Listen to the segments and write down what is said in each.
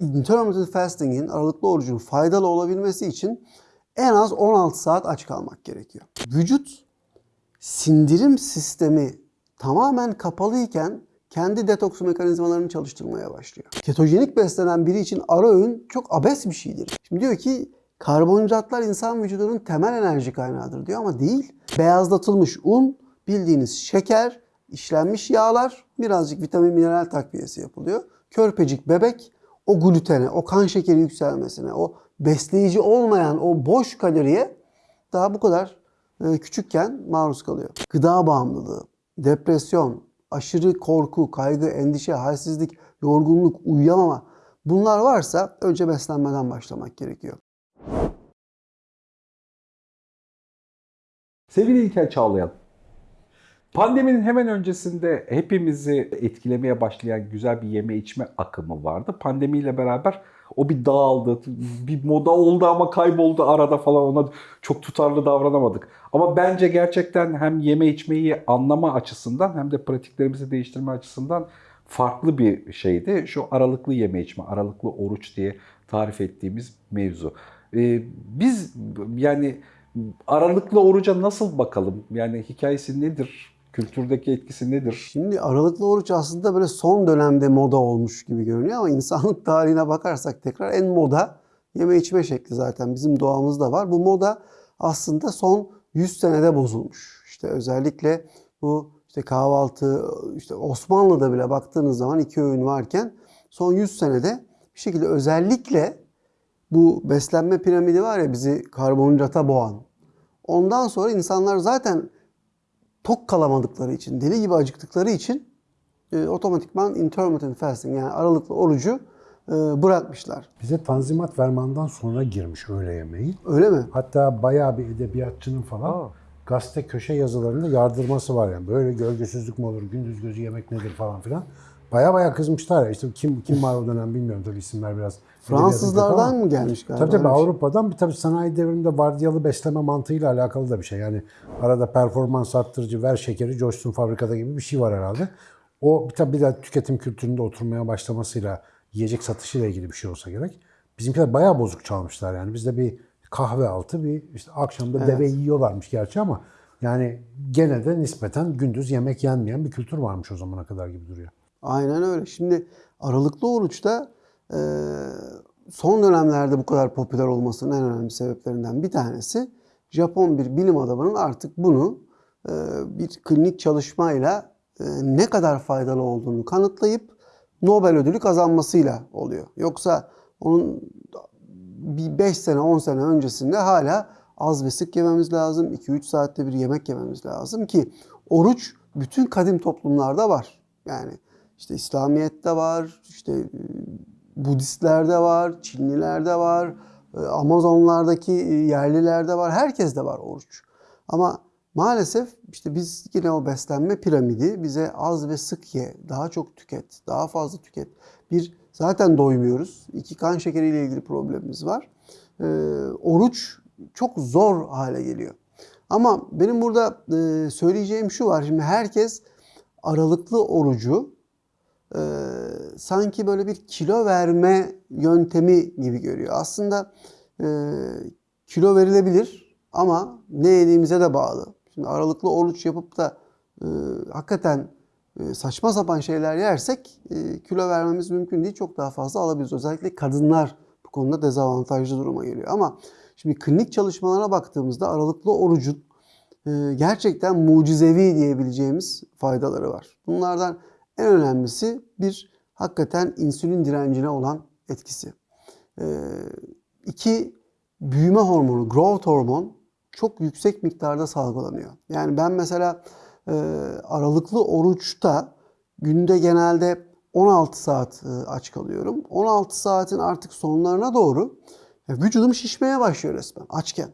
intermittent fasting'in, aralıklı orucun faydalı olabilmesi için en az 16 saat aç kalmak gerekiyor. Vücut sindirim sistemi tamamen kapalıyken kendi detoks mekanizmalarını çalıştırmaya başlıyor. Ketojenik beslenen biri için ara öğün çok abes bir şeydir. Şimdi diyor ki karbonhidratlar insan vücudunun temel enerji kaynağıdır diyor ama değil. Beyazlatılmış un, bildiğiniz şeker, işlenmiş yağlar, birazcık vitamin mineral takviyesi yapılıyor. Körpecik bebek o glutene, o kan şekeri yükselmesine, o besleyici olmayan o boş kaloriye daha bu kadar e, küçükken maruz kalıyor. Gıda bağımlılığı, depresyon, aşırı korku, kaygı, endişe, halsizlik, yorgunluk, uyuyamama bunlar varsa önce beslenmeden başlamak gerekiyor. Sevgili İlker Çağlayan, pandeminin hemen öncesinde hepimizi etkilemeye başlayan güzel bir yeme içme akımı vardı. Pandemiyle beraber o bir dağıldı, bir moda oldu ama kayboldu arada falan ona çok tutarlı davranamadık. Ama bence gerçekten hem yeme içmeyi anlama açısından hem de pratiklerimizi değiştirme açısından farklı bir şeydi. Şu aralıklı yeme içme, aralıklı oruç diye tarif ettiğimiz mevzu. Ee, biz yani aralıklı oruca nasıl bakalım? Yani hikayesi nedir? Kültürdeki etkisi nedir? Şimdi aralıklı oruç aslında böyle son dönemde moda olmuş gibi görünüyor ama insanlık tarihine bakarsak tekrar en moda yeme içme şekli zaten bizim doğamızda var. Bu moda aslında son 100 senede bozulmuş. İşte özellikle bu işte kahvaltı, işte Osmanlı'da bile baktığınız zaman iki öğün varken son 100 senede bir şekilde özellikle bu beslenme piramidi var ya bizi karbonhidrata boğan. Ondan sonra insanlar zaten tok kalamadıkları için, deli gibi acıktıkları için e, otomatikman intermittent fasting yani aralıklı orucu e, bırakmışlar. Bize Tanzimat Ferman'dan sonra girmiş öğle yemeği. Öyle mi? Hatta bayağı bir edebiyatçının falan Aa. gazete köşe yazılarında yardırması var yani. Böyle gölgesizlik mi olur, gündüz gözü yemek nedir falan filan. Baya baya kızmışlar ya. İşte kim kim var o dönem bilmiyorum tabii isimler biraz. Fransızlardan mı gelmiş galiba? Tabii tabii şey. Avrupa'dan bir tabii sanayi devriminde vardiyalı besleme mantığıyla alakalı da bir şey. Yani arada performans arttırıcı ver şekeri coşsun fabrikada gibi bir şey var herhalde. O bir tabii bir de tüketim kültüründe oturmaya başlamasıyla yiyecek satışıyla ilgili bir şey olsa gerek. Bizimkiler bayağı bozuk çalmışlar yani. Bizde bir kahve altı bir işte akşamda deve yiyorlarmış gerçi ama yani gene de nispeten gündüz yemek yenmeyen bir kültür varmış o zamana kadar gibi duruyor. Aynen öyle. Şimdi aralıklı oruçta e, son dönemlerde bu kadar popüler olmasının en önemli sebeplerinden bir tanesi Japon bir bilim adamının artık bunu e, bir klinik çalışmayla e, ne kadar faydalı olduğunu kanıtlayıp Nobel ödülü kazanmasıyla oluyor. Yoksa onun bir 5 sene 10 sene öncesinde hala az ve sık yememiz lazım. 2-3 saatte bir yemek yememiz lazım ki oruç bütün kadim toplumlarda var. Yani işte İslamiyet'te var, işte e, Budistlerde var, Çinlilerde var, e, Amazonlardaki e, yerlilerde var, herkeste var oruç. Ama maalesef işte biz yine o beslenme piramidi bize az ve sık ye, daha çok tüket, daha fazla tüket. Bir zaten doymuyoruz. İki kan şekeriyle ilgili problemimiz var. Ee, oruç çok zor hale geliyor. Ama benim burada e, söyleyeceğim şu var. Şimdi herkes aralıklı orucu e, sanki böyle bir kilo verme yöntemi gibi görüyor. Aslında e, kilo verilebilir ama ne yediğimize de bağlı. Şimdi aralıklı oruç yapıp da e, hakikaten e, saçma sapan şeyler yersek e, kilo vermemiz mümkün değil. Çok daha fazla alabiliriz. Özellikle kadınlar bu konuda dezavantajlı duruma geliyor. Ama şimdi klinik çalışmalara baktığımızda aralıklı orucun e, gerçekten mucizevi diyebileceğimiz faydaları var. Bunlardan en önemlisi bir hakikaten insülin direncine olan etkisi. E, iki büyüme hormonu, growth hormon çok yüksek miktarda salgılanıyor. Yani ben mesela e, aralıklı oruçta günde genelde 16 saat e, aç kalıyorum. 16 saatin artık sonlarına doğru e, vücudum şişmeye başlıyor resmen açken.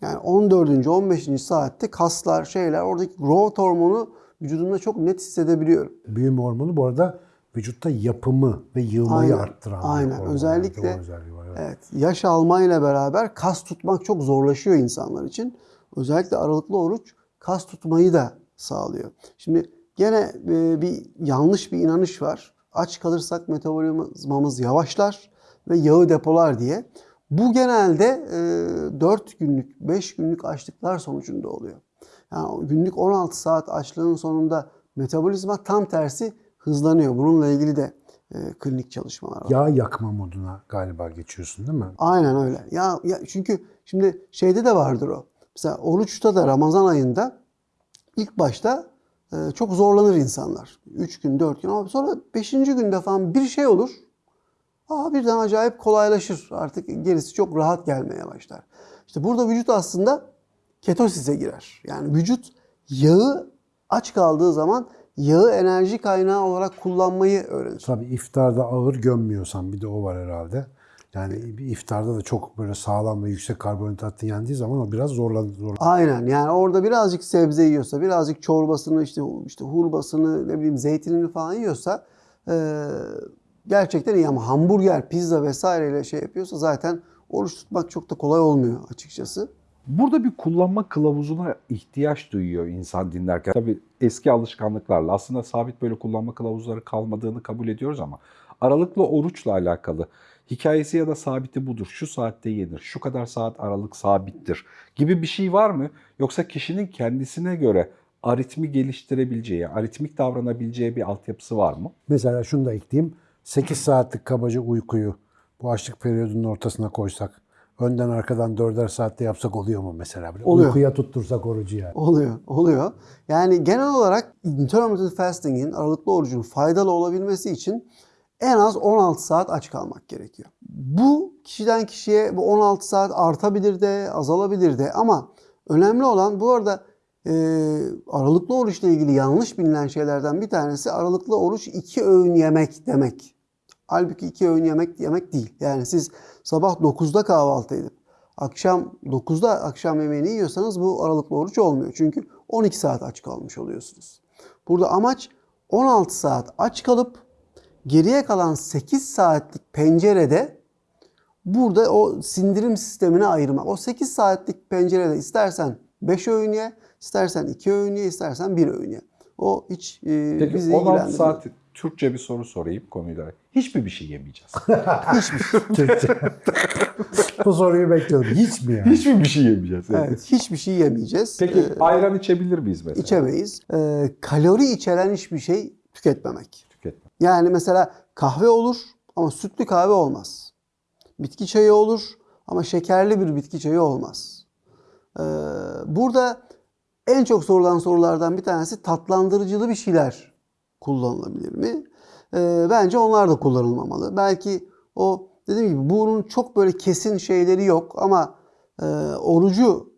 Yani 14. 15. saatte kaslar şeyler oradaki growth hormonu vücudumda çok net hissedebiliyorum. Büyüme hormonu bu arada vücutta yapımı ve yığmayı Aynen, arttıran bir aynen. hormon. Özellikle- var, evet. Evet, yaş almayla beraber kas tutmak çok zorlaşıyor insanlar için. Özellikle aralıklı oruç kas tutmayı da sağlıyor. Şimdi gene e, bir yanlış bir inanış var. aç kalırsak metabolizmamız yavaşlar ve yağı depolar diye. Bu genelde e, 4 günlük, 5 günlük açlıklar sonucunda oluyor. Yani günlük 16 saat açlığın sonunda metabolizma tam tersi hızlanıyor. Bununla ilgili de e, klinik çalışmalar var. Yağ yakma moduna galiba geçiyorsun değil mi? Aynen öyle. Ya, ya çünkü şimdi şeyde de vardır o. Mesela oruçta da Ramazan ayında ilk başta e, çok zorlanır insanlar. 3 gün, 4 gün ama sonra 5. günde falan bir şey olur. Aa birden acayip kolaylaşır. Artık gerisi çok rahat gelmeye başlar. İşte burada vücut aslında ketosise girer. Yani vücut yağı aç kaldığı zaman yağı enerji kaynağı olarak kullanmayı öğrenir. Tabii iftarda ağır gömmüyorsan bir de o var herhalde. Yani bir iftarda da çok böyle sağlam ve yüksek karbonhidratlı yendiği zaman o biraz zorlanır. Zor. Aynen yani orada birazcık sebze yiyorsa, birazcık çorbasını işte işte hurbasını ne bileyim zeytinini falan yiyorsa e, gerçekten iyi ama hamburger, pizza vesaireyle şey yapıyorsa zaten oruç tutmak çok da kolay olmuyor açıkçası. Burada bir kullanma kılavuzuna ihtiyaç duyuyor insan dinlerken. Tabii eski alışkanlıklarla aslında sabit böyle kullanma kılavuzları kalmadığını kabul ediyoruz ama aralıklı oruçla alakalı hikayesi ya da sabiti budur. Şu saatte yenir, şu kadar saat aralık sabittir gibi bir şey var mı? Yoksa kişinin kendisine göre aritmi geliştirebileceği, aritmik davranabileceği bir altyapısı var mı? Mesela şunu da ekleyeyim. 8 saatlik kabaca uykuyu bu açlık periyodunun ortasına koysak, önden arkadan 4'er saatte yapsak oluyor mu mesela? Böyle Oluyor. Uykuya tuttursak orucu yani. Oluyor, oluyor. Yani genel olarak intermittent fasting'in, aralıklı orucun faydalı olabilmesi için en az 16 saat aç kalmak gerekiyor. Bu kişiden kişiye bu 16 saat artabilir de, azalabilir de ama önemli olan bu arada e, aralıklı oruçla ilgili yanlış bilinen şeylerden bir tanesi aralıklı oruç iki öğün yemek demek. Halbuki iki öğün yemek yemek değil. Yani siz sabah 9'da kahvaltı edip akşam 9'da akşam yemeğini yiyorsanız bu aralıklı oruç olmuyor. Çünkü 12 saat aç kalmış oluyorsunuz. Burada amaç 16 saat aç kalıp geriye kalan 8 saatlik pencerede burada o sindirim sistemine ayırmak. O 8 saatlik pencerede istersen 5 öğün ye, istersen 2 öğün ye, istersen 1 öğün ye. O hiç e, Peki bizi 16 ilgilendirmiyor. saat Türkçe bir soru sorayım konuyla. Hiçbir bir şey yemeyeceğiz. Türkçe. bu soruyu bekliyordum. Hiç mi yani? Hiçbir bir şey yemeyeceğiz. Evet, hiçbir şey yemeyeceğiz. Peki Ee, ayran içebilir miyiz mesela? içemeyiz. Ee, kalori içeren hiçbir şey tüketmemek. Tüketme. Yani mesela kahve olur ama sütlü kahve olmaz. Bitki çayı olur ama şekerli bir bitki çayı olmaz. Ee, burada en çok sorulan sorulardan bir tanesi tatlandırıcılı bir şeyler kullanılabilir mi? Ee, bence onlar da kullanılmamalı. Belki o dediğim gibi bunun çok böyle kesin şeyleri yok ama e, orucu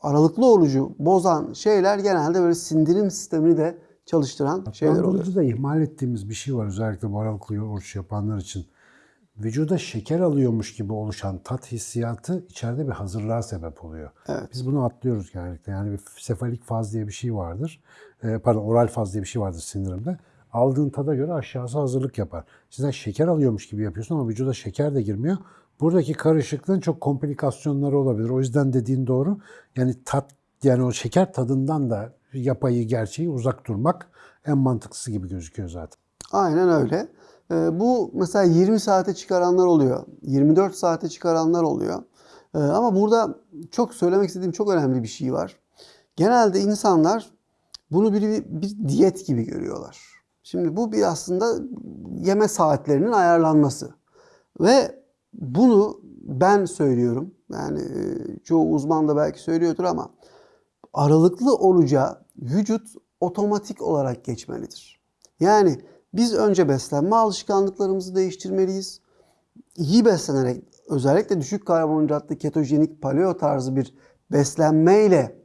aralıklı orucu bozan şeyler genelde böyle sindirim sistemini de çalıştıran şeyler oluyor. Tatlandırıcı da ihmal ettiğimiz bir şey var özellikle bu aralıklı oruç yapanlar için. Vücuda şeker alıyormuş gibi oluşan tat hissiyatı içeride bir hazırlığa sebep oluyor. Evet. Biz bunu atlıyoruz genellikle. Yani bir sefalik faz diye bir şey vardır. Ee, pardon oral faz diye bir şey vardır sindirimde. Aldığın tada göre aşağısı hazırlık yapar. Sizden şeker alıyormuş gibi yapıyorsun ama vücuda şeker de girmiyor. Buradaki karışıklığın çok komplikasyonları olabilir. O yüzden dediğin doğru. Yani tat yani o şeker tadından da yapayı gerçeği uzak durmak en mantıklısı gibi gözüküyor zaten. Aynen öyle. Ee, bu mesela 20 saate çıkaranlar oluyor. 24 saate çıkaranlar oluyor. Ee, ama burada çok söylemek istediğim çok önemli bir şey var. Genelde insanlar bunu bir, bir, diyet gibi görüyorlar. Şimdi bu bir aslında yeme saatlerinin ayarlanması. Ve bunu ben söylüyorum. Yani e, çoğu uzman da belki söylüyordur ama aralıklı oruca vücut otomatik olarak geçmelidir. Yani biz önce beslenme alışkanlıklarımızı değiştirmeliyiz. İyi beslenerek özellikle düşük karbonhidratlı ketojenik paleo tarzı bir beslenmeyle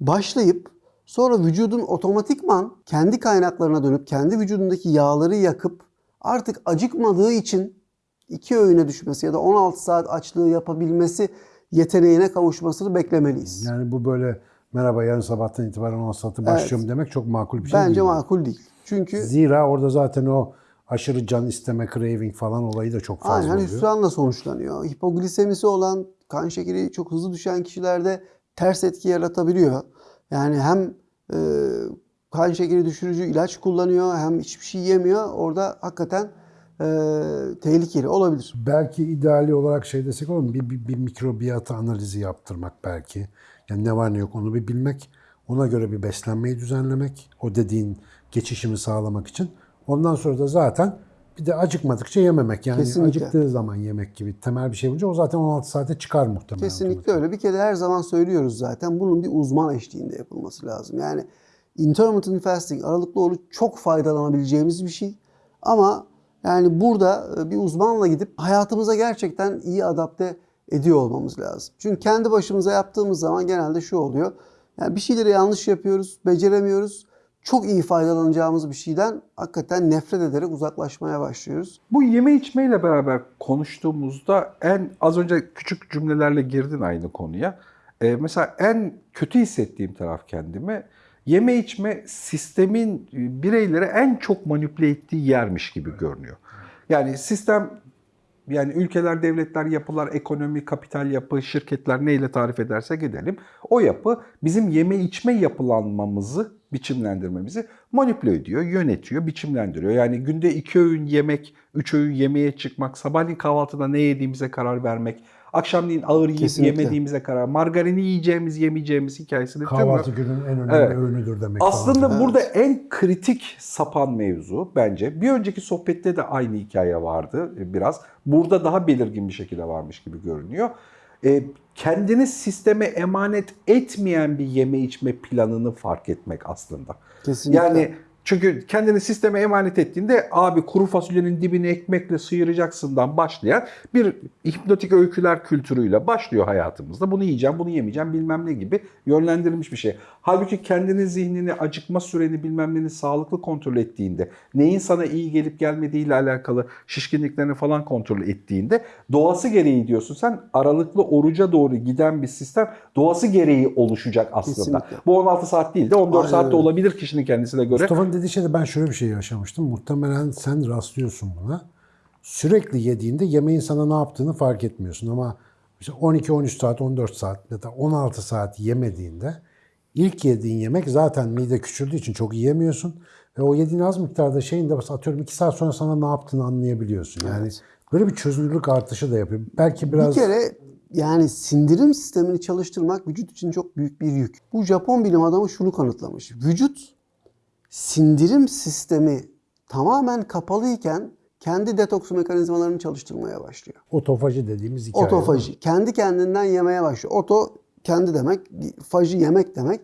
başlayıp sonra vücudun otomatikman kendi kaynaklarına dönüp kendi vücudundaki yağları yakıp artık acıkmadığı için iki öğüne düşmesi ya da 16 saat açlığı yapabilmesi yeteneğine kavuşmasını beklemeliyiz. Yani bu böyle merhaba yarın sabahtan itibaren 10 saati başlıyorum demek çok makul bir şey Bence değil. makul değil. Çünkü Zira orada zaten o aşırı can isteme, craving falan olayı da çok fazla aynen oluyor. hüsranla sonuçlanıyor. Hipoglisemisi olan, kan şekeri çok hızlı düşen kişilerde ters etki yaratabiliyor. Yani hem e, kan şekeri düşürücü ilaç kullanıyor hem hiçbir şey yemiyor. Orada hakikaten e, tehlikeli olabilir. Belki ideali olarak şey desek olur mu? Bir, bir, bir mikrobiyata analizi yaptırmak belki. Yani ne var ne yok onu bir bilmek. Ona göre bir beslenmeyi düzenlemek. O dediğin geçişimi sağlamak için. Ondan sonra da zaten bir de acıkmadıkça yememek. Yani Kesinlikle. acıktığı zaman yemek gibi temel bir şey bulunca o zaten 16 saate çıkar muhtemelen. Kesinlikle öyle. Bir kere her zaman söylüyoruz zaten bunun bir uzman eşliğinde yapılması lazım. Yani intermittent fasting, aralıklı oruç çok faydalanabileceğimiz bir şey. Ama yani burada e, bir uzmanla gidip hayatımıza gerçekten iyi adapte ediyor olmamız lazım. Çünkü kendi başımıza yaptığımız zaman genelde şu oluyor. Yani bir şeyleri yanlış yapıyoruz, beceremiyoruz. Çok iyi faydalanacağımız bir şeyden hakikaten nefret ederek uzaklaşmaya başlıyoruz. Bu yeme içmeyle beraber konuştuğumuzda en az önce küçük cümlelerle girdin aynı konuya. Ee, mesela en kötü hissettiğim taraf kendime yeme içme sistemin e, bireyleri en çok manipüle ettiği yermiş gibi görünüyor. Yani sistem yani ülkeler, devletler, yapılar, ekonomi, kapital yapı, şirketler neyle tarif edersek edelim. O yapı bizim yeme içme yapılanmamızı, biçimlendirmemizi manipüle ediyor, yönetiyor, biçimlendiriyor. Yani günde iki öğün yemek, üç öğün yemeğe çıkmak, sabahleyin kahvaltıda ne yediğimize karar vermek, akşamleyin ağır yiyip Kesinlikle. yemediğimize karar, margarini yiyeceğimiz, yemeyeceğimiz hikayesini Kahvaltı günün en önemli Evet. öğünüdür demek. aslında falan. burada en kritik sapan mevzu bence bir önceki sohbette de aynı hikaye vardı e, biraz. Burada daha belirgin bir şekilde varmış gibi görünüyor. E, kendini sisteme emanet etmeyen bir yeme içme planını fark etmek aslında. Kesinlikle. Yani çünkü kendini sisteme emanet ettiğinde abi kuru fasulyenin dibini ekmekle sıyıracaksından başlayan bir hipnotik öyküler kültürüyle başlıyor hayatımızda. Bunu yiyeceğim, bunu yemeyeceğim bilmem ne gibi yönlendirilmiş bir şey. Halbuki kendini zihnini, acıkma süreni bilmem neni sağlıklı kontrol ettiğinde, neyin sana iyi gelip gelmediğiyle alakalı şişkinliklerini falan kontrol ettiğinde doğası gereği diyorsun sen aralıklı oruca doğru giden bir sistem doğası gereği oluşacak aslında. Kesinlikle. Bu 16 saat değil de 14 Aynen saatte olabilir kişinin kendisine göre. Mustafa'nın dediği şeyde ben şöyle bir şey yaşamıştım. Muhtemelen sen rastlıyorsun buna. Sürekli yediğinde yemeğin sana ne yaptığını fark etmiyorsun ama işte 12-13 saat, 14 saat ya da 16 saat yemediğinde ilk yediğin yemek zaten mide küçüldüğü için çok yiyemiyorsun. Ve o yediğin az miktarda şeyin de atıyorum 2 saat sonra sana ne yaptığını anlayabiliyorsun. Yani böyle bir çözünürlük artışı da yapıyor. Belki biraz Bir kere yani sindirim sistemini çalıştırmak vücut için çok büyük bir yük. Bu Japon bilim adamı şunu kanıtlamış. Vücut sindirim sistemi tamamen kapalıyken kendi detoks mekanizmalarını çalıştırmaya başlıyor. otofaji dediğimiz hikaye. Otofaji. Kendi kendinden yemeye başlıyor. Oto kendi demek, faji yemek demek.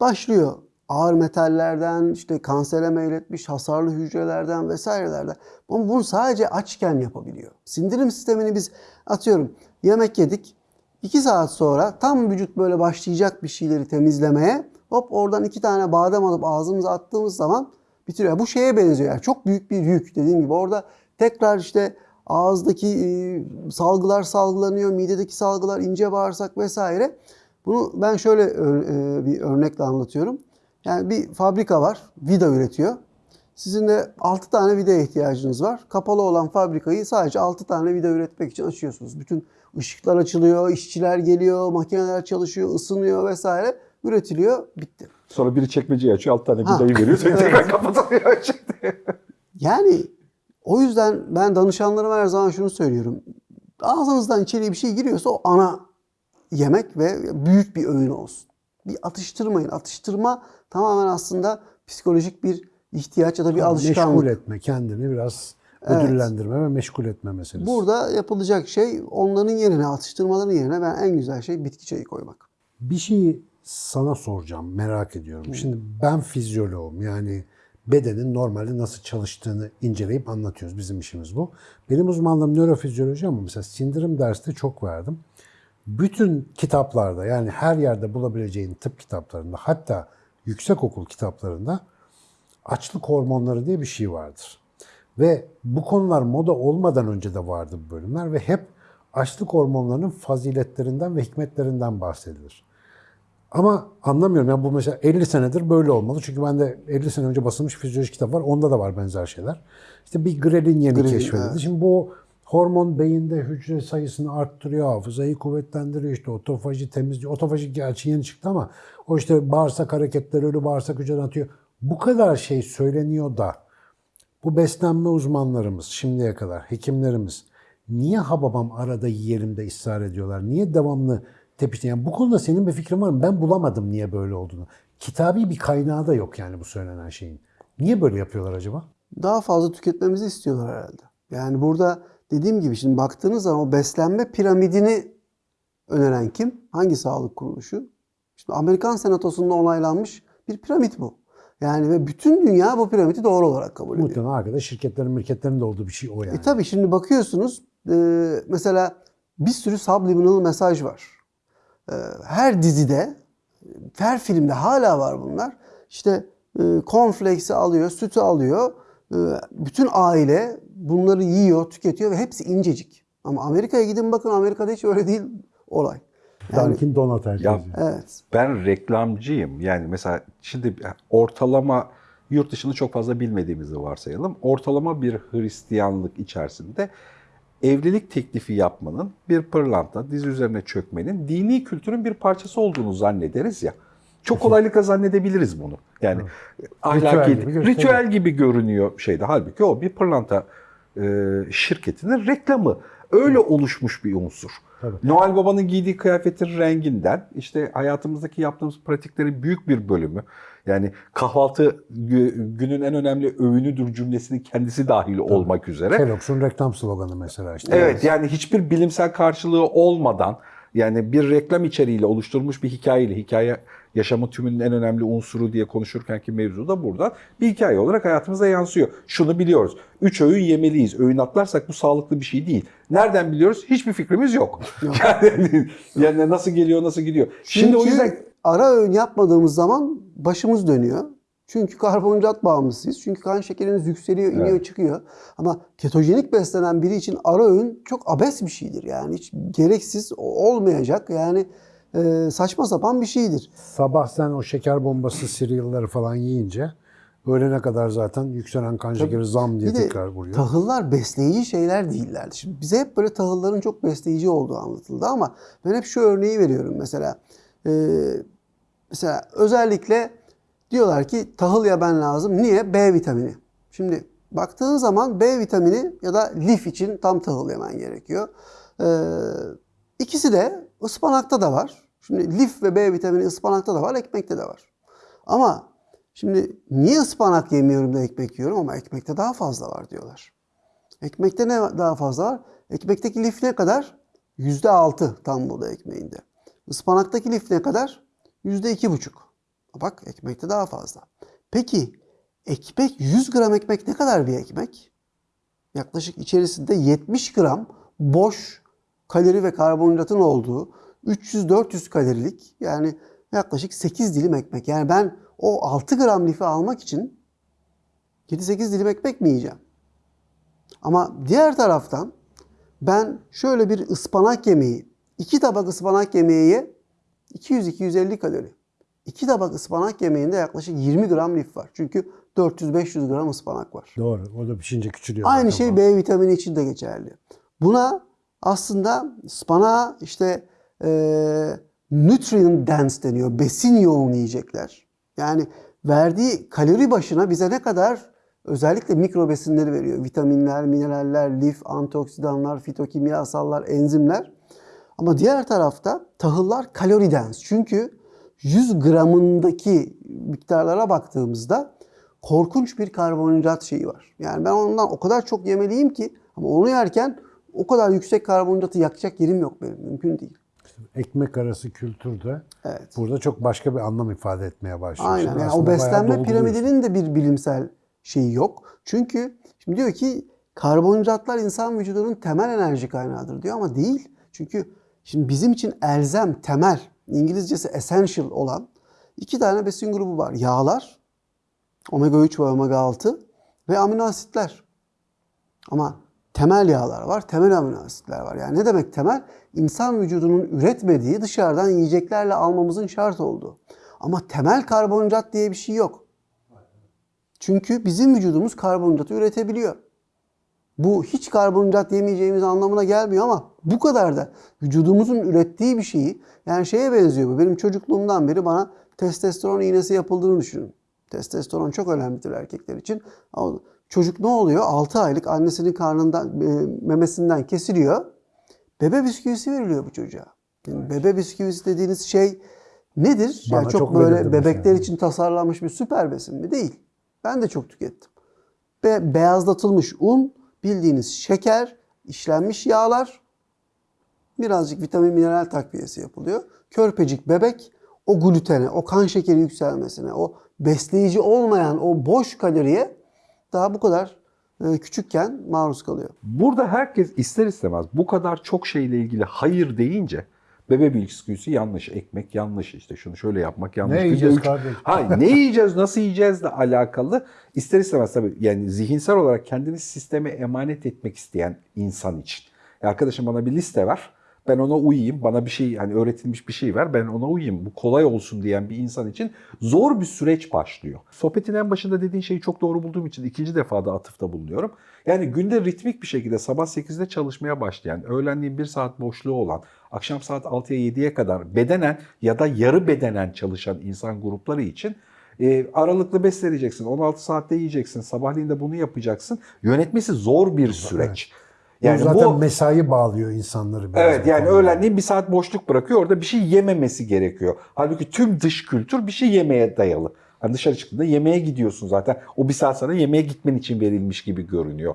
Başlıyor ağır metallerden, işte kansere meyletmiş hasarlı hücrelerden vesairelerden. Ama bunu sadece açken yapabiliyor. Sindirim sistemini biz atıyorum yemek yedik. 2 saat sonra tam vücut böyle başlayacak bir şeyleri temizlemeye hop oradan iki tane badem alıp ağzımıza attığımız zaman bitiriyor. Bu şeye benziyor yani çok büyük bir yük dediğim gibi orada tekrar işte ağızdaki e, salgılar salgılanıyor, midedeki salgılar ince bağırsak vesaire. Bunu ben şöyle ö- e, bir örnekle anlatıyorum. Yani bir fabrika var, vida üretiyor. Sizin de 6 tane vidaya ihtiyacınız var. Kapalı olan fabrikayı sadece 6 tane vida üretmek için açıyorsunuz. Bütün ışıklar açılıyor, işçiler geliyor, makineler çalışıyor, ısınıyor vesaire. Üretiliyor, bitti. Sonra biri çekmeceyi açıyor, alt tane Ha. vidayı veriyor, sonra Evet. tekrar kapatılıyor. Yani o yüzden ben danışanlarıma her zaman şunu söylüyorum. Ağzınızdan içeriye bir şey giriyorsa o ana yemek ve büyük bir öğün olsun. Bir atıştırmayın. Atıştırma tamamen aslında psikolojik bir ihtiyaç ya da bir alışkanlık. Meşgul etme kendini biraz Evet. ödüllendirme ve meşgul etme meselesi. Burada yapılacak şey onların yerine, atıştırmaların yerine ben en güzel şey bitki çayı koymak. Bir şeyi sana soracağım, merak ediyorum. Şimdi ben fizyoloğum yani bedenin normalde nasıl çalıştığını inceleyip anlatıyoruz. Bizim işimiz bu. Benim uzmanlığım nörofizyoloji ama mesela sindirim derste çok verdim. Bütün kitaplarda yani her yerde bulabileceğin tıp kitaplarında hatta yüksekokul kitaplarında açlık hormonları diye bir şey vardır. Ve bu konular moda olmadan önce de vardı bu bölümler ve hep açlık hormonlarının faziletlerinden ve hikmetlerinden bahsedilir. Ama anlamıyorum ya bu mesela 50 senedir böyle olmalı. Çünkü ben de 50 sene önce basılmış fizyoloji kitap var. Onda da var benzer şeyler. İşte bir grelin yeni Grelin, keşfedildi. evet. Şimdi bu hormon beyinde hücre sayısını arttırıyor, hafızayı kuvvetlendiriyor, işte otofaji temizliyor. Otofaji gerçi yeni çıktı ama o işte bağırsak hareketleri, ölü bağırsak hücreden atıyor. Bu kadar şey söyleniyor da bu beslenme uzmanlarımız şimdiye kadar, hekimlerimiz niye hababam arada yiyelim de ısrar ediyorlar? Niye devamlı tepişti? Yani bu konuda senin bir fikrin var mı? Ben bulamadım niye böyle olduğunu. Kitabi bir kaynağı da yok yani bu söylenen şeyin. Niye böyle yapıyorlar acaba? daha fazla tüketmemizi istiyorlar herhalde. Yani burada dediğim gibi şimdi baktığınız zaman o beslenme piramidini öneren kim? Hangi sağlık kuruluşu? İşte Amerikan Senatosu'nda onaylanmış bir piramit bu. Yani ve bütün dünya bu piramidi doğru olarak kabul ediyor. Muhtemelen arkada şirketlerin, mirketlerin de olduğu bir şey o yani. E tabii şimdi bakıyorsunuz e, mesela bir sürü subliminal mesaj var. E, her dizide, her filmde hala var bunlar. İşte e, cornflakes'i alıyor, sütü alıyor. E, bütün aile bunları yiyor, tüketiyor ve hepsi incecik. Ama Amerika'ya gidin bakın Amerika'da hiç öyle değil olay. Yani, Dunkin Donut Ya- evet. Ben reklamcıyım. Yani mesela şimdi ortalama yurt dışını çok fazla bilmediğimizi varsayalım. Ortalama bir Hristiyanlık içerisinde evlilik teklifi yapmanın bir pırlanta, diz üzerine çökmenin dini kültürün bir parçası olduğunu zannederiz ya. Çok kolaylıkla zannedebiliriz bunu. Yani ahlaki, gibi gösteriyor. ritüel gibi görünüyor şeyde. Halbuki o bir pırlanta e, şirketinin reklamı. Öyle oluşmuş bir unsur. Tabii. Noel Baba'nın giydiği kıyafetin renginden işte hayatımızdaki yaptığımız pratiklerin büyük bir bölümü yani kahvaltı gü- günün en önemli öğünüdür cümlesinin kendisi dahil olmak üzere. Kellogg's'un reklam sloganı mesela işte. Evet yani hiçbir bilimsel karşılığı olmadan yani bir reklam içeriğiyle oluşturulmuş bir hikayeyle hikaye yaşamın tümünün en önemli unsuru diye konuşurkenki mevzu da burada bir hikaye olarak hayatımıza yansıyor. Şunu biliyoruz. Üç öğün yemeliyiz. Öğün atlarsak bu sağlıklı bir şey değil. Nereden biliyoruz? Hiçbir fikrimiz yok. Yani, yani nasıl geliyor, nasıl gidiyor. Şimdi Çünkü o yüzden ara öğün yapmadığımız zaman başımız dönüyor. Çünkü karbonhidrat bağımlısıyız. Çünkü kan şekerimiz yükseliyor, iniyor, Evet. çıkıyor. Ama ketojenik beslenen biri için ara öğün çok abes bir şeydir. Yani hiç gereksiz olmayacak. Yani e, saçma sapan bir şeydir. Sabah sen o şeker bombası cereal'ları falan yiyince öğlene kadar zaten yükselen kan şekeri zam diye Bir tekrar vuruyor. tahıllar besleyici şeyler değillerdi. Şimdi bize hep böyle tahılların çok besleyici olduğu anlatıldı ama ben hep şu örneği veriyorum mesela. Ee, mesela özellikle diyorlar ki tahıl yemen lazım. Niye? B vitamini. Şimdi baktığın zaman B vitamini ya da lif için tam tahıl yemen gerekiyor. Ee, ikisi de ıspanakta da var. Şimdi lif ve B vitamini ıspanakta da var, ekmekte de var. Ama şimdi niye ıspanak yemiyorum da ekmek yiyorum ama ekmekte daha fazla var diyorlar. Ekmekte ne daha fazla var? Ekmekteki lif ne kadar? Yüzde altı tam buğday ekmeğinde. Ispanaktaki lif ne kadar? Yüzde iki buçuk. Bak ekmekte daha fazla. Peki ekmek 100 gram ekmek ne kadar bir ekmek? Yaklaşık içerisinde 70 gram boş kalori ve karbonhidratın olduğu 300-400 kalorilik yani yaklaşık 8 dilim ekmek. Yani ben o 6 gram lifi almak için 7-8 dilim ekmek mi yiyeceğim? Ama diğer taraftan ben şöyle bir ıspanak yemeği, iki tabak ıspanak yemeği ye, 200-250 kalori. İki tabak ıspanak yemeğinde yaklaşık 20 gram lif var. Çünkü 400-500 gram ıspanak var. Doğru. O da pişince küçülüyor. Aynı şey. B vitamini için de geçerli. Buna aslında ıspanağa işte e, nutrient dense deniyor. Besin yoğun yiyecekler. Yani verdiği kalori başına bize ne kadar özellikle mikro besinleri veriyor. Vitaminler, mineraller, lif, antioksidanlar, fitokimyasallar, enzimler. Ama diğer tarafta tahıllar kalori dense. Çünkü 100 gramındaki miktarlara baktığımızda korkunç bir karbonhidrat şeyi var. Yani ben ondan o kadar çok yemeliyim ki ama onu yerken o kadar yüksek karbonhidratı yakacak yerim yok benim. Mümkün değil. Ekmek arası kültürde Evet. burada çok başka bir anlam ifade etmeye başlıyor. Aynen. Şimdi Yani o beslenme piramidinin de bir bilimsel şeyi yok. Çünkü şimdi diyor ki karbonhidratlar insan vücudunun temel enerji kaynağıdır diyor ama değil. Çünkü şimdi bizim için elzem, temel, İngilizcesi essential olan iki tane besin grubu var. Yağlar, omega 3 ve omega 6 ve amino asitler. Ama temel yağlar var, temel amino asitler var. Yani ne demek temel? İnsan vücudunun üretmediği dışarıdan yiyeceklerle almamızın şart olduğu. Ama temel karbonhidrat diye bir şey yok. Çünkü bizim vücudumuz karbonhidratı üretebiliyor. Bu hiç karbonhidrat yemeyeceğimiz anlamına gelmiyor ama bu kadar da vücudumuzun ürettiği bir şeyi yani şeye benziyor bu. Benim çocukluğumdan beri bana testosteron iğnesi yapıldığını düşünün. Testosteron çok önemlidir erkekler için. Ama Çocuk ne oluyor? 6 aylık annesinin karnından, e, memesinden kesiliyor. Bebe bisküvisi veriliyor bu çocuğa. Yani Bebe bisküvisi dediğiniz şey nedir? Bana yani çok, çok böyle verildi bebekler mesela. için tasarlanmış bir süper besin mi? Değil. Ben de çok tükettim. Be- beyazlatılmış un, bildiğiniz şeker, işlenmiş yağlar, birazcık vitamin mineral takviyesi yapılıyor. Körpecik bebek o glutene, o kan şekeri yükselmesine, o besleyici olmayan o boş kaloriye daha bu kadar e, küçükken maruz kalıyor. Burada herkes ister istemez bu kadar çok şeyle ilgili hayır deyince bebe bisküvisi yanlış, ekmek yanlış, işte şunu şöyle yapmak yanlış. Ne Günde yiyeceğiz üç- kardeşim? Hayır, ne yiyeceğiz, nasıl yiyeceğizle alakalı ister istemez tabii yani zihinsel olarak kendini sisteme emanet etmek isteyen insan için. Ya arkadaşım bana bir liste ver. Ben ona uyayım. Bana bir şey yani öğretilmiş bir şey ver. Ben ona uyayım. Bu kolay olsun diyen bir insan için zor bir süreç başlıyor. Sohbetin en başında dediğin şeyi çok doğru bulduğum için ikinci defa da atıfta bulunuyorum. Yani günde ritmik bir şekilde sabah 8'de çalışmaya başlayan, öğlenliğin 1 saat boşluğu olan, akşam saat 6'ya 7'ye kadar bedenen ya da yarı bedenen çalışan insan grupları için e, aralıklı besleneceksin. 16 saatte yiyeceksin. Sabahleyin de bunu yapacaksın. Yönetmesi zor bir süreç. Yani zaten mesai bağlıyor insanları. biraz Evet bu yani öğlenleyin bir saat boşluk bırakıyor. Orada bir şey yememesi gerekiyor. Halbuki tüm dış kültür bir şey yemeye dayalı. Hani dışarı çıktığında yemeğe gidiyorsun zaten. O bir saat sana yemeğe gitmen için verilmiş gibi görünüyor.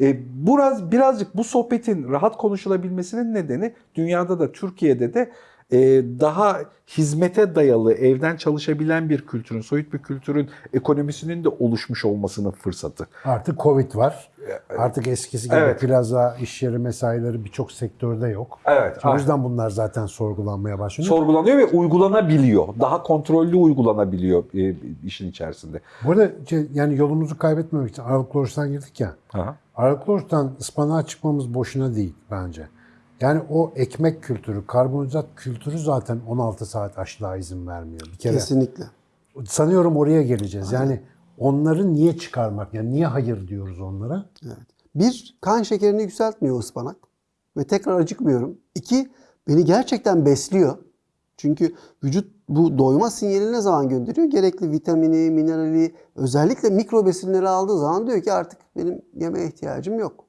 E, biraz birazcık bu sohbetin rahat konuşulabilmesinin nedeni dünyada da Türkiye'de de daha hizmete dayalı, evden çalışabilen bir kültürün, soyut bir kültürün ekonomisinin de oluşmuş olmasının fırsatı. Artık Covid var. Artık eskisi gibi Evet. plaza, iş yeri mesaileri birçok sektörde yok. Evet, O aynen. yüzden bunlar zaten sorgulanmaya başlıyor. Sorgulanıyor ve uygulanabiliyor. Daha kontrollü uygulanabiliyor e, işin içerisinde. Bu arada yani yolumuzu kaybetmemek için Aralıklı Oruç'tan girdik ya. Aha. Aralıklı Oruç'tan ıspanağa çıkmamız boşuna değil bence. Yani o ekmek kültürü, karbonhidrat kültürü zaten 16 saat açlığa izin vermiyor. Bir kere Kesinlikle. sanıyorum oraya geleceğiz. Yani onları niye çıkarmak? Yani niye hayır diyoruz onlara? Evet. Bir, kan şekerini yükseltmiyor ıspanak ve tekrar acıkmıyorum. İki, beni gerçekten besliyor. Çünkü vücut bu doyma sinyalini ne zaman gönderiyor? Gerekli vitamini, minerali, özellikle mikro besinleri aldığı zaman diyor ki artık benim yemeğe ihtiyacım yok.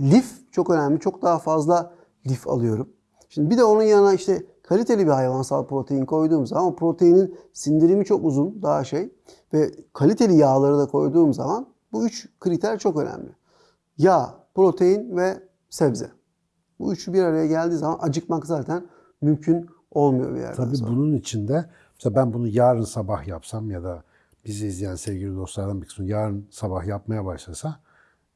Lif çok önemli. Çok daha fazla lif alıyorum. Şimdi bir de onun yanına işte kaliteli bir hayvansal protein koyduğum zaman o proteinin sindirimi çok uzun daha şey ve kaliteli yağları da koyduğum zaman bu üç kriter çok önemli. Yağ, protein ve sebze. Bu üçü bir araya geldiği zaman acıkmak zaten mümkün olmuyor bir yerden Tabii sonra. bunun içinde mesela ben bunu yarın sabah yapsam ya da bizi izleyen sevgili dostlardan bir kısmı yarın sabah yapmaya başlasa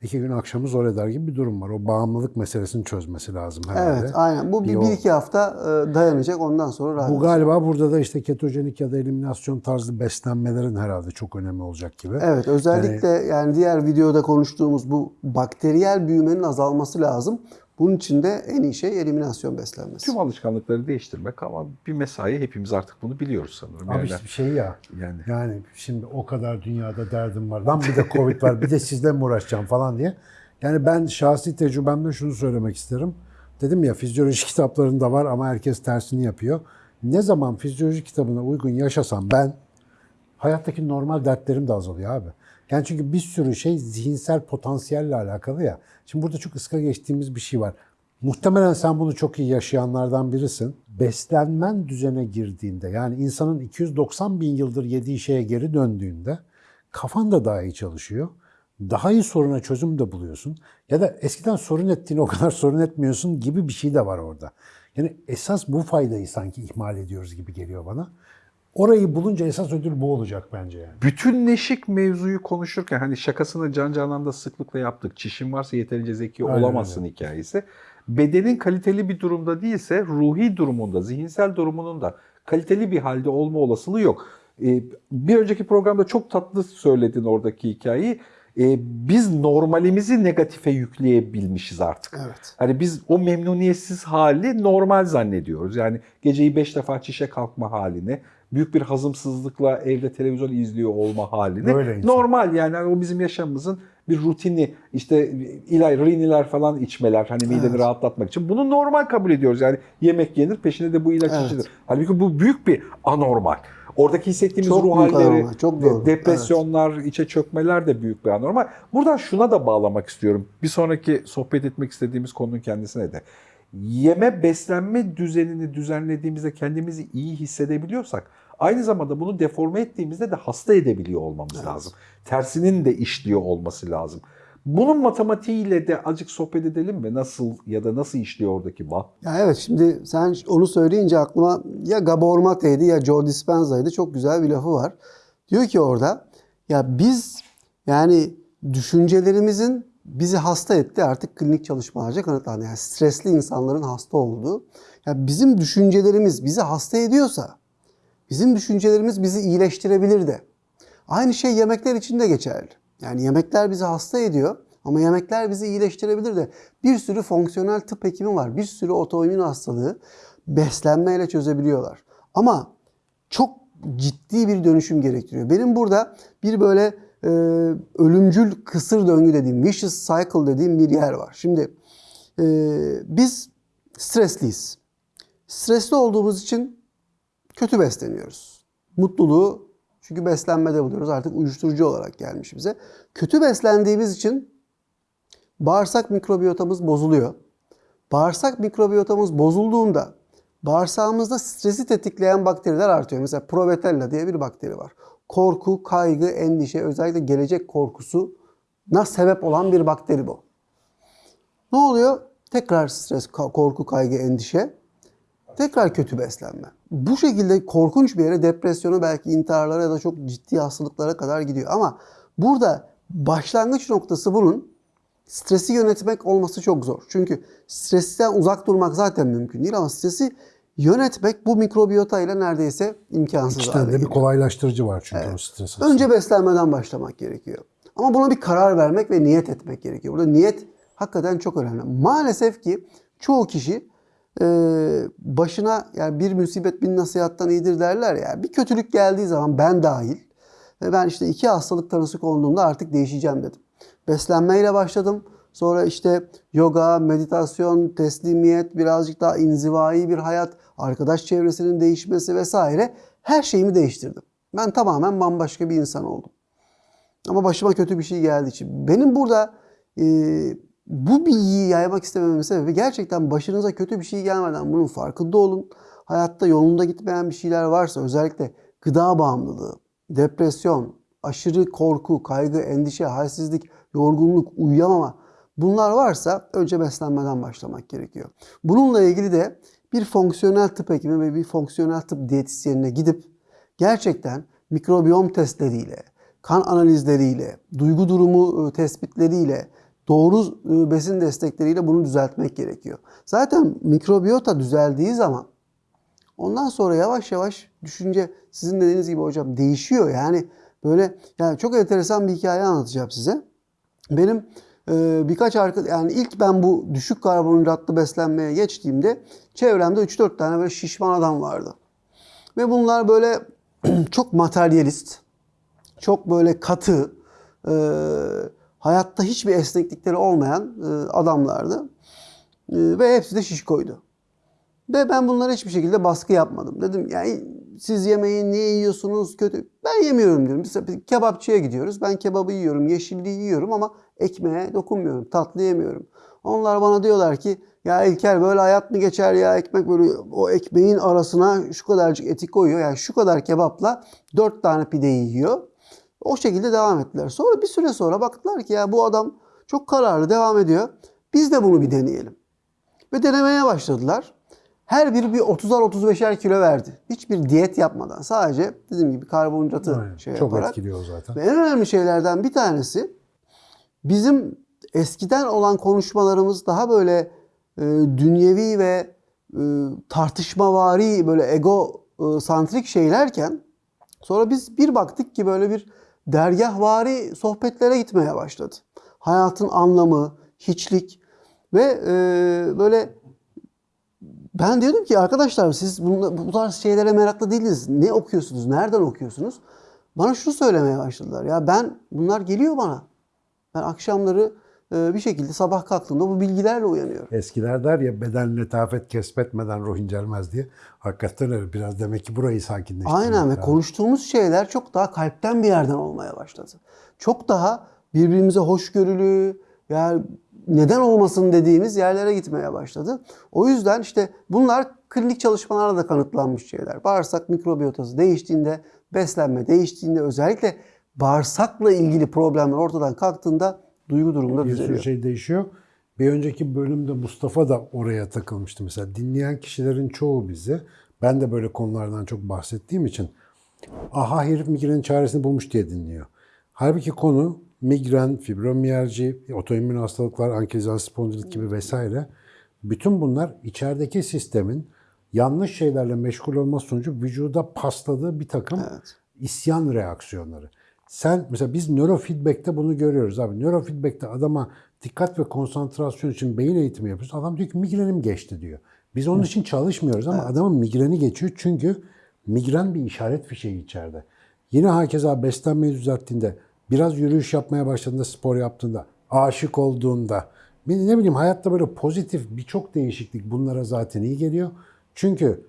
iki gün akşamı zor eder gibi bir durum var. O bağımlılık meselesini çözmesi lazım herhalde. Evet aynen. Bu bir, Bir o- bir iki hafta e, dayanacak ondan sonra rahat. Bu galiba burada da işte ketojenik ya da eliminasyon tarzı beslenmelerin herhalde çok önemli olacak gibi. Evet özellikle yani, diğer videoda konuştuğumuz bu bakteriyel büyümenin azalması lazım. Bunun için de en iyi şey eliminasyon beslenmesi. Tüm alışkanlıkları değiştirmek ama bir mesai hepimiz artık bunu biliyoruz sanırım. Abi Yani, işte bir şey ya. yani Yani şimdi o kadar dünyada derdim var. Lan bir de Covid var. Bir de sizle mi uğraşacağım falan diye. Yani ben şahsi tecrübemle şunu söylemek isterim. Dedim ya fizyoloji kitaplarında var ama herkes tersini yapıyor. Ne zaman fizyoloji kitabına uygun yaşasam ben hayattaki normal dertlerim de azalıyor abi. Yani çünkü bir sürü şey zihinsel potansiyelle alakalı ya. Şimdi burada çok ıska geçtiğimiz bir şey var. Muhtemelen sen bunu çok iyi yaşayanlardan birisin. Beslenmen düzene girdiğinde yani insanın 290 bin yıldır yediği şeye geri döndüğünde kafan da daha iyi çalışıyor. Daha iyi soruna çözüm de buluyorsun. Ya da eskiden sorun ettiğini o kadar sorun etmiyorsun gibi bir şey de var orada. Yani esas bu faydayı sanki ihmal ediyoruz gibi geliyor bana. Orayı bulunca esas ödül bu olacak bence yani. bütünleşik mevzuyu konuşurken hani şakasını Can Canan'da sıklıkla yaptık. Çişin varsa yeterince zeki Aynen olamazsın hikayesi. Bedenin kaliteli bir durumda değilse ruhi durumunda, zihinsel durumunun da kaliteli bir halde olma olasılığı yok. Ee, bir önceki programda çok tatlı söyledin oradaki hikayeyi. Ee, biz normalimizi negatife yükleyebilmişiz artık. Evet. Hani biz o memnuniyetsiz hali normal zannediyoruz. Yani geceyi beş defa çişe kalkma halini, büyük bir hazımsızlıkla evde televizyon izliyor olma halini. Böyle. Normal yani o bizim yaşamımızın bir rutini işte ilay, riniler falan içmeler hani mideni Evet. rahatlatmak için. Bunu normal kabul ediyoruz yani yemek yenir peşine de bu ilaç Evet. içilir. Halbuki bu büyük bir anormal. Oradaki hissettiğimiz Çok ruh halleri, çok doğru. depresyonlar, içe çökmeler de büyük bir anormal. Buradan şuna da bağlamak istiyorum. Bir sonraki sohbet etmek istediğimiz konunun kendisine de. Yeme beslenme düzenini düzenlediğimizde kendimizi iyi hissedebiliyorsak aynı zamanda bunu deforme ettiğimizde de hasta edebiliyor olmamız lazım. Tersinin de işliyor olması lazım. Bunun matematiğiyle de azıcık sohbet edelim mi? Nasıl ya da nasıl işliyor oradaki bağ? Ya evet şimdi sen onu söyleyince aklıma ya Gabor Mate'ydi ya Joe Dispenza'ydı. Çok güzel bir lafı var. Diyor ki orada ya biz yani düşüncelerimizin bizi hasta etti artık klinik çalışmalarca kanıtlandı. Yani stresli insanların hasta olduğu. Ya bizim düşüncelerimiz bizi hasta ediyorsa bizim düşüncelerimiz bizi iyileştirebilir de. Aynı şey yemekler için de geçerli. Yani yemekler bizi hasta ediyor ama yemekler bizi iyileştirebilir de. Bir sürü fonksiyonel tıp hekimi var. Bir sürü otoimmün hastalığı beslenmeyle çözebiliyorlar. Ama çok ciddi bir dönüşüm gerektiriyor. Benim burada bir böyle e, ölümcül kısır döngü dediğim, vicious cycle dediğim bir yer var. Şimdi e, biz stresliyiz. Stresli olduğumuz için kötü besleniyoruz. Mutluluğu çünkü beslenmede buluyoruz. Artık uyuşturucu olarak gelmiş bize. Kötü beslendiğimiz için bağırsak mikrobiyotamız bozuluyor. Bağırsak mikrobiyotamız bozulduğunda bağırsağımızda stresi tetikleyen bakteriler artıyor. Mesela Provetella diye bir bakteri var. Korku, kaygı, endişe, özellikle gelecek korkusuna sebep olan bir bakteri bu. Ne oluyor? Tekrar stres, korku, kaygı, endişe. Tekrar kötü beslenme. Bu şekilde korkunç bir yere depresyona belki intiharlara ya da çok ciddi hastalıklara kadar gidiyor. Ama burada başlangıç noktası bunun stresi yönetmek olması çok zor. Çünkü stresten uzak durmak zaten mümkün değil ama stresi yönetmek bu mikrobiyota ile neredeyse imkansız İki hale de bir kolaylaştırıcı var çünkü o stres. Önce beslenmeden başlamak gerekiyor. Ama buna bir karar vermek ve niyet etmek gerekiyor. Burada niyet hakikaten çok önemli. Maalesef ki çoğu kişi e, başına yani bir musibet bin nasihattan iyidir derler ya. Bir kötülük geldiği zaman ben dahil ve ben işte iki hastalık tanısı konduğumda artık değişeceğim dedim. Beslenmeyle başladım. Sonra işte yoga, meditasyon, teslimiyet, birazcık daha inzivai bir hayat, arkadaş çevresinin değişmesi vesaire her şeyimi değiştirdim. Ben tamamen bambaşka bir insan oldum. Ama başıma kötü bir şey geldiği için. Benim burada e, bu bilgiyi yaymak istemememin sebebi gerçekten başınıza kötü bir şey gelmeden bunun farkında olun. Hayatta yolunda gitmeyen bir şeyler varsa özellikle gıda bağımlılığı, depresyon, aşırı korku, kaygı, endişe, halsizlik, yorgunluk, uyuyamama bunlar varsa önce beslenmeden başlamak gerekiyor. Bununla ilgili de bir fonksiyonel tıp hekimi ve bir fonksiyonel tıp diyetisyenine gidip gerçekten mikrobiyom testleriyle, kan analizleriyle, duygu durumu e, tespitleriyle, doğru e, besin destekleriyle bunu düzeltmek gerekiyor. Zaten mikrobiyota düzeldiği zaman ondan sonra yavaş yavaş düşünce sizin dediğiniz gibi hocam değişiyor. Yani böyle yani çok enteresan bir hikaye anlatacağım size. Benim birkaç arkadaş yani ilk ben bu düşük karbonhidratlı beslenmeye geçtiğimde çevremde 3-4 tane böyle şişman adam vardı. Ve bunlar böyle çok materyalist, çok böyle katı, e, hayatta hiçbir esneklikleri olmayan e, adamlardı. E, ve hepsi de şişkoydu. Ve ben bunlara hiçbir şekilde baskı yapmadım. Dedim yani siz yemeği niye yiyorsunuz kötü. Ben yemiyorum diyorum. Biz kebapçıya gidiyoruz. Ben kebabı yiyorum, yeşilliği yiyorum ama ekmeğe dokunmuyorum. Tatlı yemiyorum. Onlar bana diyorlar ki ya İlker böyle hayat mı geçer ya ekmek böyle o ekmeğin arasına şu kadarcık eti koyuyor. Yani şu kadar kebapla dört tane pideyi yiyor. O şekilde devam ettiler. Sonra bir süre sonra baktılar ki ya bu adam çok kararlı devam ediyor. Biz de bunu bir deneyelim. Ve denemeye başladılar. Her biri bir 30'ar 35'er kilo verdi. Hiçbir diyet yapmadan. Sadece dediğim gibi karbonhidratı Aynen. şey Çok yaparak. etkiliyor zaten. Ve en önemli şeylerden bir tanesi bizim eskiden olan konuşmalarımız daha böyle e, dünyevi ve e, tartışmavari böyle ego e, santrik şeylerken sonra biz bir baktık ki böyle bir dergahvari sohbetlere gitmeye başladı. Hayatın anlamı, hiçlik ve e, böyle Ben diyordum ki arkadaşlar siz bunla- bu tarz şeylere meraklı değiliz. Ne okuyorsunuz? Nereden okuyorsunuz? Bana şunu söylemeye başladılar. Ya ben bunlar geliyor bana. Ben akşamları e, bir şekilde sabah kalktığımda bu bilgilerle uyanıyorum. Eskiler der ya beden letafet kesbetmeden ruh incelmez diye. Hakikaten öyle. Biraz demek ki burayı sakinleştirmek Aynen ve konuştuğumuz şeyler çok daha kalpten bir yerden olmaya başladı. Çok daha birbirimize hoşgörülü, yani neden olmasın dediğimiz yerlere gitmeye başladı. O yüzden işte bunlar klinik çalışmalarla da kanıtlanmış şeyler. Bağırsak mikrobiyotası değiştiğinde, beslenme değiştiğinde özellikle bağırsakla ilgili problemler ortadan kalktığında duygu durumunda bir düzeliyor. şey değişiyor. Bir önceki bölümde Mustafa da oraya takılmıştı mesela. Dinleyen kişilerin çoğu bizi, ben de böyle konulardan çok bahsettiğim için aha herif migrenin çaresini bulmuş diye dinliyor. Halbuki konu migren, fibromiyalji, otoimmün hastalıklar, ankilozan spondilit gibi vesaire. Bütün bunlar içerideki sistemin yanlış şeylerle meşgul olması sonucu vücuda pasladığı bir takım isyan reaksiyonları. Sen mesela biz nörofeedback'te bunu görüyoruz abi. Nörofeedback'te adama dikkat ve konsantrasyon için beyin eğitimi yapıyoruz. Adam diyor ki migrenim geçti diyor. Biz onun için çalışmıyoruz ama adamın migreni geçiyor çünkü migren bir işaret fişeği içeride. Yine hakeza beslenmeyi düzelttiğinde, biraz yürüyüş yapmaya başladığında, spor yaptığında, aşık olduğunda, ne bileyim hayatta böyle pozitif birçok değişiklik bunlara zaten iyi geliyor. Çünkü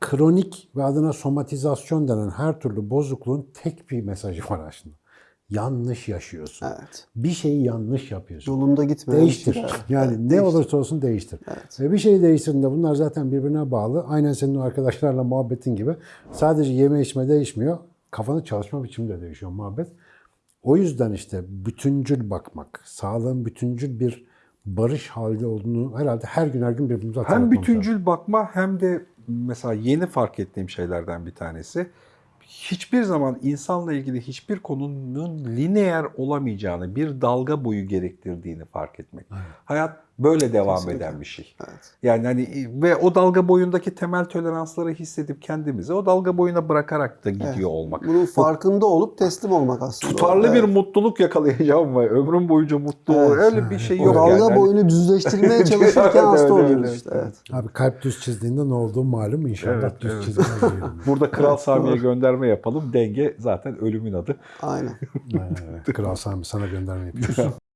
kronik ve adına somatizasyon denen her türlü bozukluğun tek bir mesajı var aslında. Yanlış yaşıyorsun. Evet. Bir şeyi yanlış yapıyorsun. Yolunda gitmeyen Değiştir. şeyler. Yani ne olursa olsun değiştir. Ve bir şeyi değiştirdiğinde bunlar zaten birbirine bağlı. Aynen senin arkadaşlarla muhabbetin gibi. Sadece yeme içme değişmiyor. Kafanın çalışma biçimi de değişiyor muhabbet. O yüzden işte bütüncül bakmak, sağlığın bütüncül bir barış halde olduğunu herhalde her gün her gün birbirimize Hem hatırlatmamız lazım. bütüncül bakma hem de mesela yeni fark ettiğim şeylerden bir tanesi. Hiçbir zaman insanla ilgili hiçbir konunun lineer olamayacağını, bir dalga boyu gerektirdiğini fark etmek. Hayat böyle devam Kesinlikle. eden bir şey. Evet. Yani hani ve o dalga boyundaki temel toleransları hissedip kendimizi o dalga boyuna bırakarak da gidiyor Evet. olmak. Bunun farkında olup teslim olmak aslında. Tutarlı o. bir Evet. mutluluk yakalayacağım ve ömrum boyunca mutlu Evet. öyle bir şey O yok dalga yani. Hani- boyunu düzleştirmeye çalışırken Evet, hasta evet, oluyoruz evet, işte. evet. Evet. Abi kalp düz çizdiğinde ne olduğu malum inşallah Evet, düz evet. diyelim. Burada Kral Sami'ye gönderme yapalım. Denge zaten ölümün adı. Aynen. Kral Sami sana gönderme yapıyoruz.